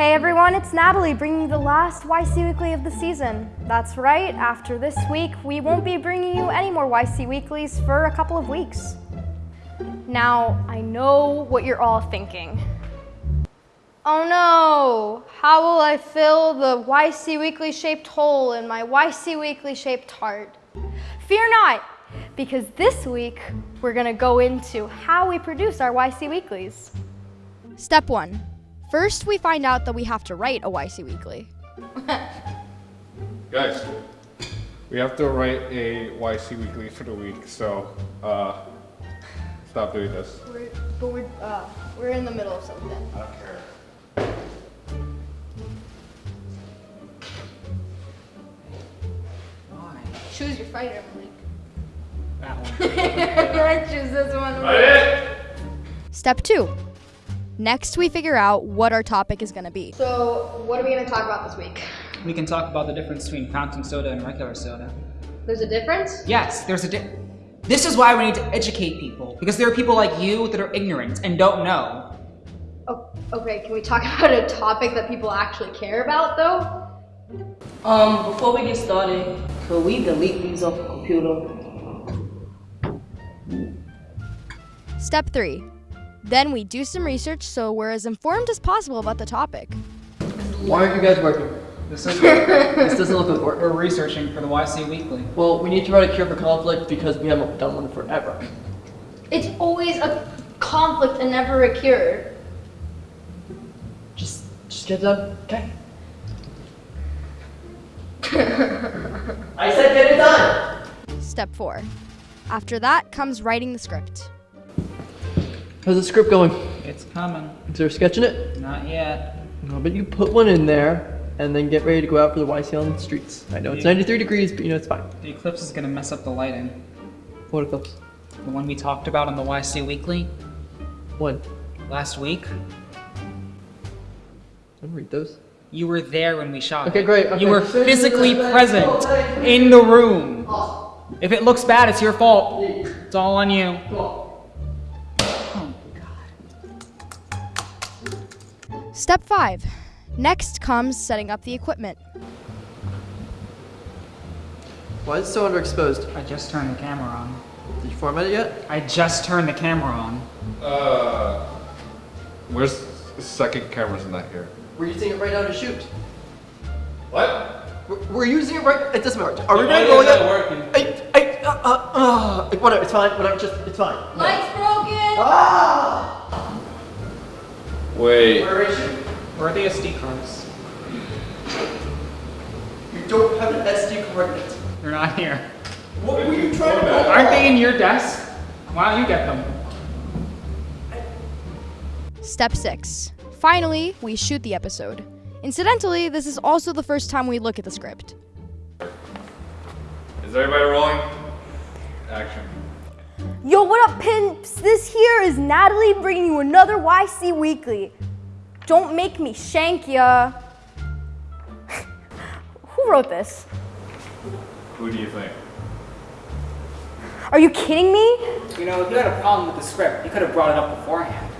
Hey everyone, it's Natalie bringing you the last YC Weekly of the season. That's right, after this week, we won't be bringing you any more YC Weeklies for a couple of weeks. Now, I know what you're all thinking. Oh no, how will I fill the YC Weekly shaped hole in my YC Weekly shaped heart? Fear not, because this week we're gonna go into how we produce our YC Weeklies. Step one, First, we find out that we have to write a YC Weekly. Guys, we have to write a YC Weekly for the week, so uh, stop doing this. We're, but we're, uh, we're in the middle of something. I don't care. Choose your fighter, Malik. That one. I choose this one. Write! Step two. Next, we figure out what our topic is going to be. So, what are we going to talk about this week? We can talk about the difference between fountain soda and regular soda. There's a difference? Yes, there's a di- This is why we need to educate people, because there are people like you that are ignorant and don't know. Oh, okay, can we talk about a topic that people actually care about, though? Um, before we get started, could we delete these off the computer? Step three. Then we do some research so we're as informed as possible about the topic. Why aren't you guys working? This is This doesn't look like work. we're researching for the YC Weekly. Well, we need to write a cure for conflict because we haven't done one forever. It's always a conflict and never a cure. Just, just get it done. Okay. I said get it done. Step four. After that comes writing the script. How's the script going? It's coming. Is there a sketch in it? Not yet. No, but you put one in there and then get ready to go out for the YC on the streets. I know it's 93 degrees, but you know it's fine. The eclipse is gonna mess up the lighting. What eclipse? The one we talked about on the YC Weekly When? last week. I don't read those. You were there when we shot Okay, it. great, okay. You were physically present in the room. If it looks bad, it's your fault. It's all on you. Step five. Next comes setting up the equipment. Why is it so underexposed? I just turned the camera on. Did you format it yet? I just turned the camera on. Uh, where's the second cameras in that here? We're using it right now to shoot. What? We're, we're using it right. It doesn't matter. Are we Why ready to is roll that yet? working? I, I, uh, uh, uh, whatever. It's fine. Whatever. Just, it's fine. Lights broken! Ah! Wait. Where is you? Where are the SD cards? You don't have an SD card yet. They're not here. What were you trying to pull? Aren't they in your desk? Why don't you get them? Step six. Finally, we shoot the episode. Incidentally, this is also the first time we look at the script. Is everybody rolling? Action. Yo, what up, pimps? This here is Natalie bringing you another YC Weekly. Don't make me shank ya. Who wrote this? Who do you think? Are you kidding me? You know, if you had a problem with the script, you could have brought it up beforehand.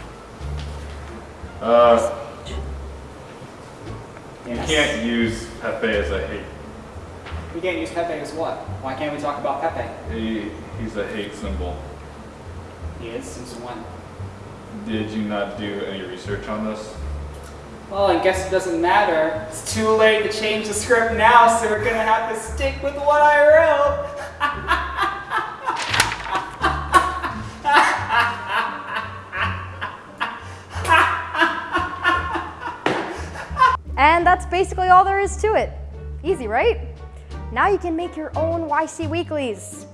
Uh, you Yes. can't use Pepe as a hate. We can't use Pepe as what? Why can't we talk about Pepe? He, he's a hate symbol. He is since when? Did you not do any research on this? Well, I guess it doesn't matter. It's too late to change the script now, so we're gonna have to stick with what I wrote. And that's basically all there is to it. Easy, right? Now you can make your own YC Weeklies.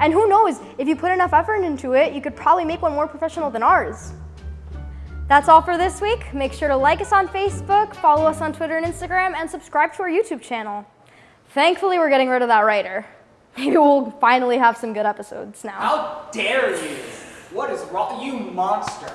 And who knows, if you put enough effort into it, you could probably make one more professional than ours. That's all for this week. Make sure to like us on Facebook, follow us on Twitter and Instagram, and subscribe to our YouTube channel. Thankfully, we're getting rid of that writer. Maybe we'll finally have some good episodes now. How dare you? What is wrong? You monster.